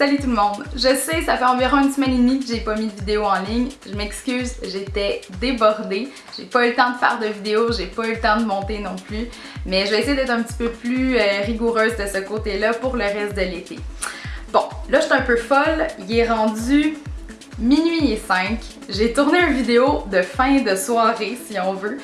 Salut tout le monde! Je sais, ça fait environ une semaine et demie que j'ai pas mis de vidéo en ligne. Je m'excuse, j'étais débordée. J'ai pas eu le temps de faire de vidéo, j'ai pas eu le temps de monter non plus. Mais je vais essayer d'être un petit peu plus euh, rigoureuse de ce côté-là pour le reste de l'été. Bon, là je suis un peu folle. Il est rendu minuit et 5. J'ai tourné une vidéo de fin de soirée si on veut.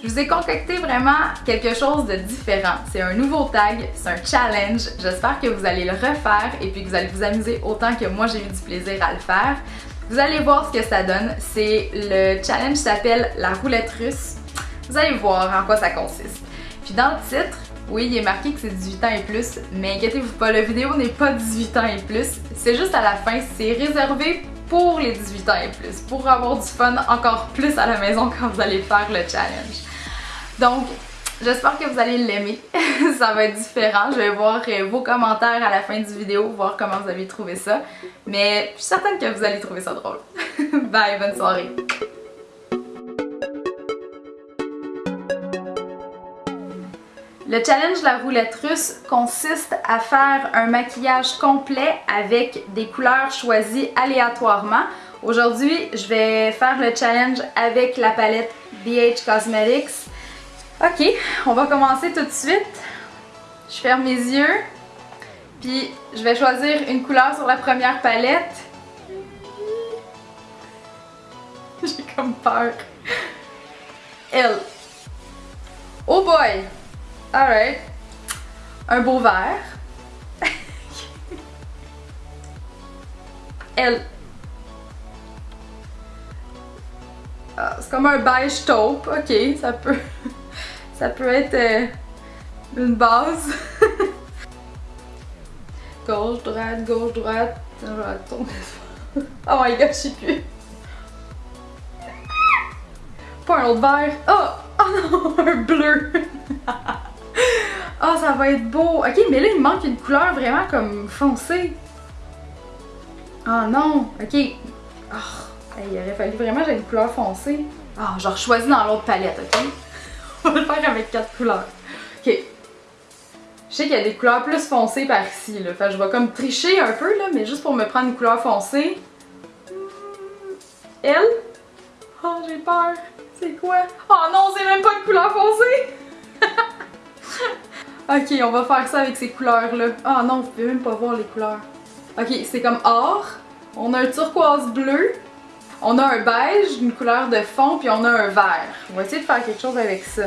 Je vous ai concocté vraiment quelque chose de différent. C'est un nouveau tag, c'est un challenge. J'espère que vous allez le refaire et puis que vous allez vous amuser autant que moi j'ai eu du plaisir à le faire. Vous allez voir ce que ça donne. C'est le challenge s'appelle la roulette russe. Vous allez voir en quoi ça consiste. Puis dans le titre, oui, il est marqué que c'est 18 ans et plus, mais inquiétez-vous pas, la vidéo n'est pas 18 ans et plus. C'est juste à la fin, c'est réservé pour les 18 ans et plus, pour avoir du fun encore plus à la maison quand vous allez faire le challenge. Donc, j'espère que vous allez l'aimer. ça va être différent. Je vais voir euh, vos commentaires à la fin du vidéo, voir comment vous avez trouvé ça. Mais je suis certaine que vous allez trouver ça drôle. Bye, bonne soirée! Le challenge la roulette russe consiste à faire un maquillage complet avec des couleurs choisies aléatoirement. Aujourd'hui, je vais faire le challenge avec la palette BH Cosmetics. Ok, on va commencer tout de suite. Je ferme mes yeux, puis je vais choisir une couleur sur la première palette. J'ai comme peur. Elle. Oh boy! Alright. Un beau vert. Elle. Ah, c'est comme un beige taupe. Ok, ça peut... ça peut être euh, une base. gauche, droite, gauche, droite. Oh my god, je sais plus. Pas un autre vert. Oh! Oh non, un bleu! oh, ça va être beau! Ok, mais là, il me manque une couleur vraiment comme foncée. Oh non! Ok. Oh, il aurait fallu vraiment j'ai une couleur foncée. Ah, genre choisi dans l'autre palette, ok? On va le faire avec quatre couleurs. Ok. Je sais qu'il y a des couleurs plus foncées par ici, là. Fait je vais comme tricher un peu, là, mais juste pour me prendre une couleur foncée. Elle? Oh, j'ai peur. C'est quoi? Oh non, c'est même pas une couleur foncée! ok, on va faire ça avec ces couleurs-là. Ah non, vous pouvez même pas voir les couleurs. Ok, c'est comme or. On a un turquoise bleu. On a un beige, une couleur de fond, puis on a un vert. On va essayer de faire quelque chose avec ça.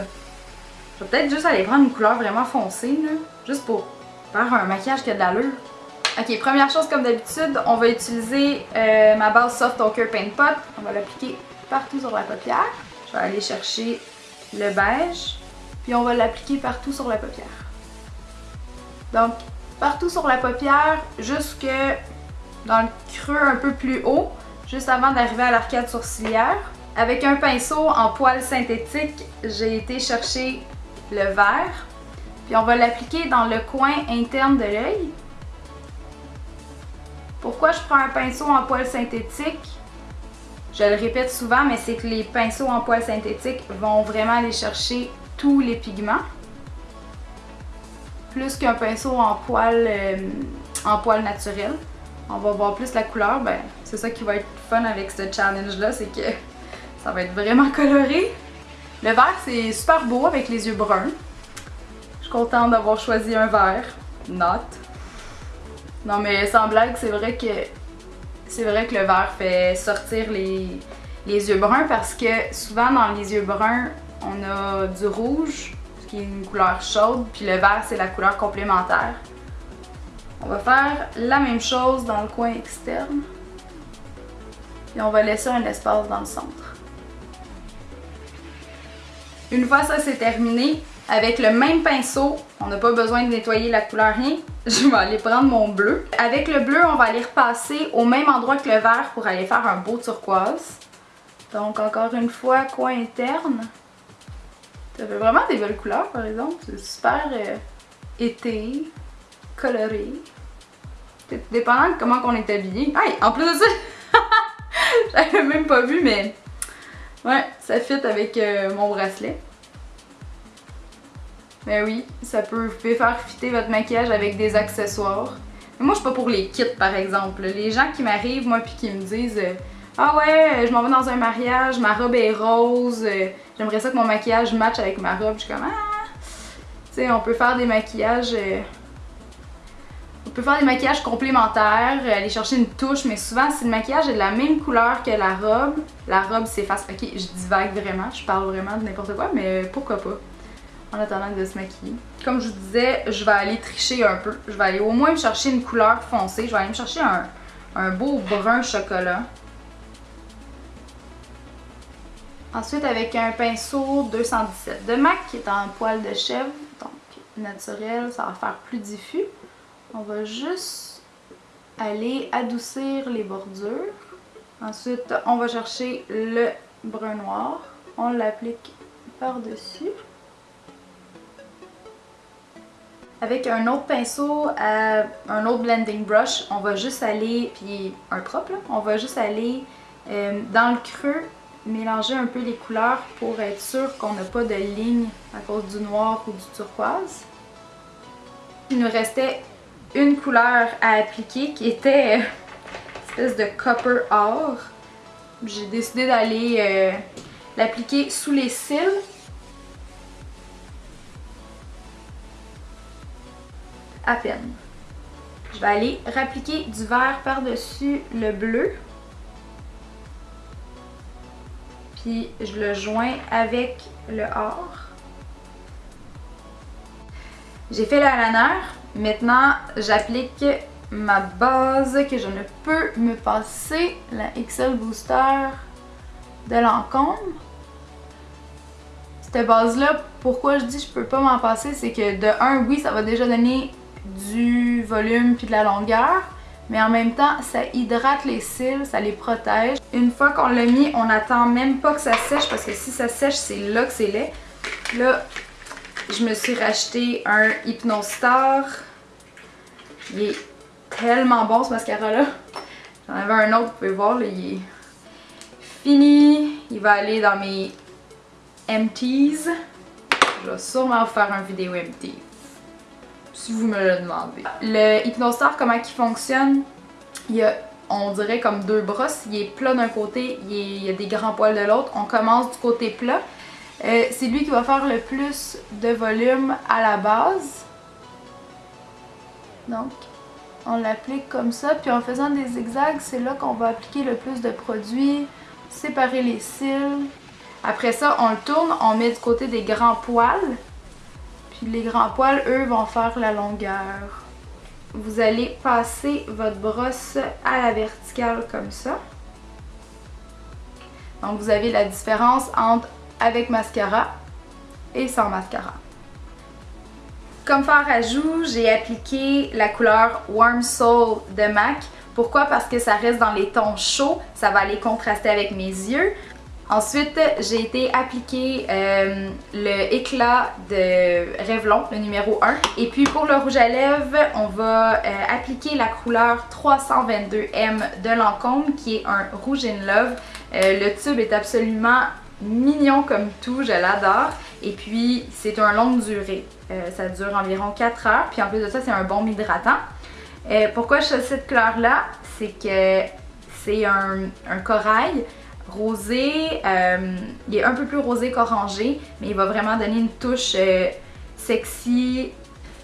Je vais peut-être juste aller prendre une couleur vraiment foncée, là. Juste pour faire un maquillage qui a de l'allure. Ok, première chose comme d'habitude, on va utiliser euh, ma base Soft Ochre Paint Pot. On va l'appliquer partout sur la paupière. Je vais aller chercher le beige, puis on va l'appliquer partout sur la paupière. Donc, partout sur la paupière, jusque dans le creux un peu plus haut, juste avant d'arriver à l'arcade sourcilière. Avec un pinceau en poils synthétique, j'ai été chercher le vert, puis on va l'appliquer dans le coin interne de l'œil. Pourquoi je prends un pinceau en poils synthétique? Je le répète souvent, mais c'est que les pinceaux en poils synthétiques vont vraiment aller chercher tous les pigments. Plus qu'un pinceau en poils, euh, en poil naturel. On va voir plus la couleur, ben c'est ça qui va être fun avec ce challenge-là, c'est que ça va être vraiment coloré. Le vert, c'est super beau avec les yeux bruns. Je suis contente d'avoir choisi un vert. Not. Non mais sans blague, c'est vrai que c'est vrai que le vert fait sortir les, yeux bruns parce que souvent dans les yeux bruns, on a du rouge, qui est une couleur chaude, puis le vert c'est la couleur complémentaire. On va faire la même chose dans le coin externe. Et on va laisser un espace dans le centre. Une fois ça c'est terminé, avec le même pinceau, on n'a pas besoin de nettoyer la couleur rien, je vais aller prendre mon bleu. Avec le bleu, on va aller repasser au même endroit que le vert pour aller faire un beau turquoise. Donc encore une fois, coin interne. Ça fait vraiment des belles couleurs par exemple, c'est super euh, été, coloré. Dépendant de comment on est habillé. Hey, en plus de ça, j'avais même pas vu mais ouais, ça fit avec euh, mon bracelet. Mais oui, ça peut, vous pouvez faire fitter votre maquillage avec des accessoires. Mais moi, je suis pas pour les kits, par exemple. Les gens qui m'arrivent, moi, puis qui me disent euh, Ah ouais, je m'en vais dans un mariage, ma robe est rose, euh, j'aimerais ça que mon maquillage matche avec ma robe. Je suis comme Ah! Tu sais, on peut faire des maquillages. Euh, on peut faire des maquillages complémentaires, aller chercher une touche, mais souvent si le maquillage est de la même couleur que la robe, la robe s'efface. Ok, je divague vraiment, je parle vraiment de n'importe quoi, mais pourquoi pas en attendant de se maquiller. Comme je vous disais, je vais aller tricher un peu. Je vais aller au moins me chercher une couleur foncée. Je vais aller me chercher un, un beau brun chocolat. Ensuite, avec un pinceau 217 de MAC qui est en poil de chèvre, donc naturel, ça va faire plus diffus. On va juste aller adoucir les bordures. Ensuite, on va chercher le brun noir. On l'applique par-dessus. Avec un autre pinceau, un autre blending brush, on va juste aller, puis un propre, on va juste aller euh, dans le creux, mélanger un peu les couleurs pour être sûr qu'on n'a pas de ligne à cause du noir ou du turquoise. Il nous restait une couleur à appliquer qui était une espèce de copper or. J'ai décidé d'aller euh, l'appliquer sous les cils à peine. Je vais aller rappliquer du vert par-dessus le bleu. Puis je le joins avec le or. J'ai fait le liner. Maintenant, j'applique ma base que je ne peux me passer, la XL Booster de Lancôme. Cette base-là, pourquoi je dis je peux pas m'en passer, c'est que de un, oui, ça va déjà donner du volume puis de la longueur, mais en même temps, ça hydrate les cils, ça les protège. Une fois qu'on l'a mis, on n'attend même pas que ça sèche parce que si ça sèche, c'est là que c'est laid. Là, je me suis racheté un Hypnostar. Il est tellement bon ce mascara-là. J'en avais un autre, vous pouvez voir, il est fini. Il va aller dans mes empties. Je vais sûrement faire une vidéo empty si vous me le demandez. Le Hypnostar, comment il fonctionne? Il y a, on dirait comme deux brosses. Il est plat d'un côté, il, y a des grands poils de l'autre. On commence du côté plat. Euh, c'est lui qui va faire le plus de volume à la base. Donc, on l'applique comme ça. Puis en faisant des zigzags, c'est là qu'on va appliquer le plus de produit, séparer les cils. Après ça, on le tourne, on met du côté des grands poils les grands poils, eux, vont faire la longueur. Vous allez passer votre brosse à la verticale comme ça. Donc vous avez la différence entre avec mascara et sans mascara. Comme fard à joues, j'ai appliqué la couleur Warm Soul de MAC. Pourquoi? Parce que ça reste dans les tons chauds, ça va aller contraster avec mes yeux. Ensuite, j'ai été appliquer euh, le éclat de Revlon, le numéro 1. Et puis pour le rouge à lèvres, on va euh, appliquer la couleur 322M de Lancôme qui est un rouge in love. Euh, le tube est absolument mignon comme tout, je l'adore. Et puis c'est un longue durée, ça dure environ 4 heures. Puis en plus de ça, c'est un bon hydratant. pourquoi je choisis cette couleur là? C'est que c'est un, corail rosé. Euh, il est un peu plus rosé qu'orangé, mais il va vraiment donner une touche euh, sexy.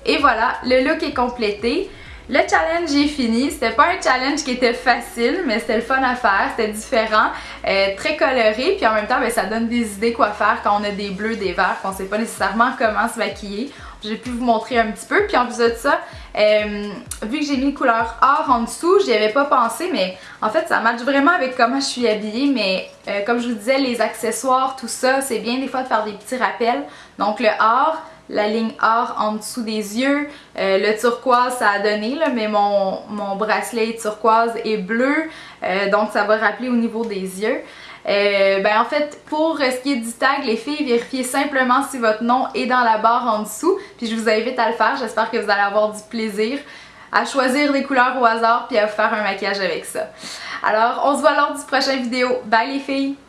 Et voilà, le look est complété. Le challenge est fini. C'était pas un challenge qui était facile, mais c'était le fun à faire. C'était différent, euh, très coloré. Puis en même temps, ben, ça donne des idées quoi faire quand on a des bleus, des verts, qu'on sait pas nécessairement comment se maquiller. J'ai pu vous montrer un petit peu. Puis en plus de ça, euh, vu que j'ai mis couleur or en dessous, j'y avais pas pensé, mais en fait ça match vraiment avec comment je suis habillée. Mais euh, comme je vous disais, les accessoires, tout ça, c'est bien des fois de faire des petits rappels. Donc le or, la ligne or en dessous des yeux, euh, le turquoise ça a donné, mais mon, bracelet turquoise est bleu, donc ça va rappeler au niveau des yeux. Euh, ben en fait, pour ce qui est du tag, les filles, vérifiez simplement si votre nom est dans la barre en dessous. Puis je vous invite à le faire. J'espère que vous allez avoir du plaisir à choisir des couleurs au hasard puis à vous faire un maquillage avec ça. Alors, on se voit lors du prochain vidéo. Bye les filles!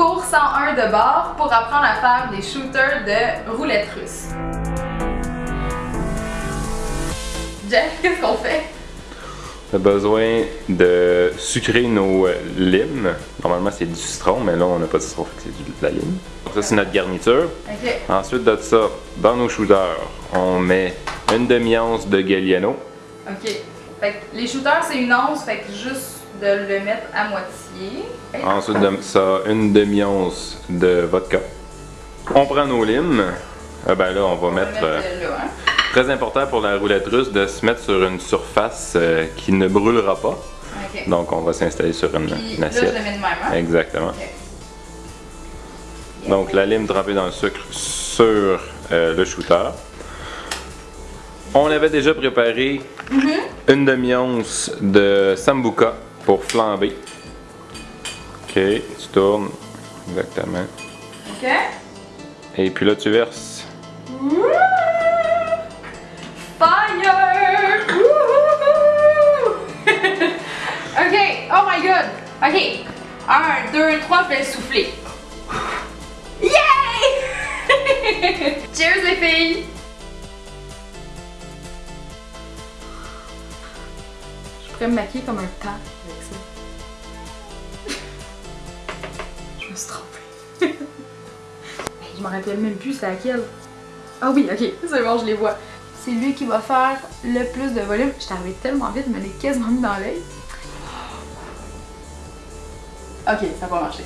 Course 101 de bord pour apprendre à faire des shooters de roulettes russes. Jeff, qu'est-ce qu'on fait? On a besoin de sucrer nos euh, limes. Normalement, c'est du citron, mais là, on n'a pas de citron, c'est de la lime. Donc ça, c'est notre garniture. Ensuite de ça, dans nos shooters, on met une demi-once de Galliano. Ok. Fait que les shooters, c'est une once, fait que juste de le mettre à moitié. Ensuite de ça, une demi-once de vodka. On prend nos limes. Ah ben là, on va On va mettre... euh, là, hein. Très important pour la roulette russe de se mettre sur une surface euh, qui ne brûlera pas. Donc on va s'installer sur une, Puis une là, je assiette. le mets de même, hein? Exactement. Donc la lime trempée dans le sucre sur euh, le shooter. On avait déjà préparé une demi-once de sambuca pour flamber. Ok, tu tournes. Exactement. Ok. Et puis là tu verses. Fire! Wouhou! ok, oh my god! Ok, un, deux, trois, je vais souffler. Yay! Cheers les filles! Je pourrais me maquiller comme un pan Hey, je me rappelle même plus c'est laquelle. Ah oui, ok, c'est bon, je les vois. C'est lui qui va faire le plus de volume. Je arrivée tellement vite, je me l'ai quasiment mis dans l'œil. Ok, ça va marcher.